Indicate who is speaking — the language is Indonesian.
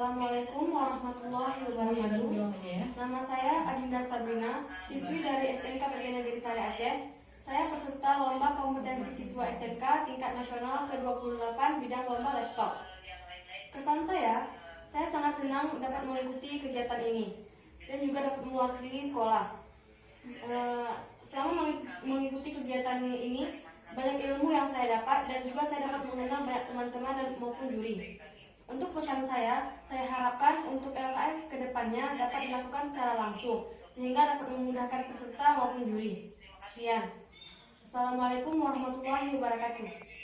Speaker 1: warahmatullahi wabarakatuh. Nama saya Adinda Sabrina, siswi dari SMK Pergi Negeri Sari Aceh. Saya peserta lomba kompetensi siswa SMK tingkat nasional ke-28 bidang lomba laptop. Kesan saya, saya sangat senang dapat mengikuti kegiatan ini dan juga dapat mewakili sekolah. Eh, Selama mengi- mengikuti kegiatan ini, banyak ilmu yang saya dapat dan juga saya dapat mengenal banyak teman-teman dan maupun juri. Untuk pesan saya, saya harapkan untuk LKS ke depannya dapat dilakukan secara langsung sehingga dapat memudahkan peserta maupun juri. Sekian. Assalamualaikum warahmatullahi wabarakatuh.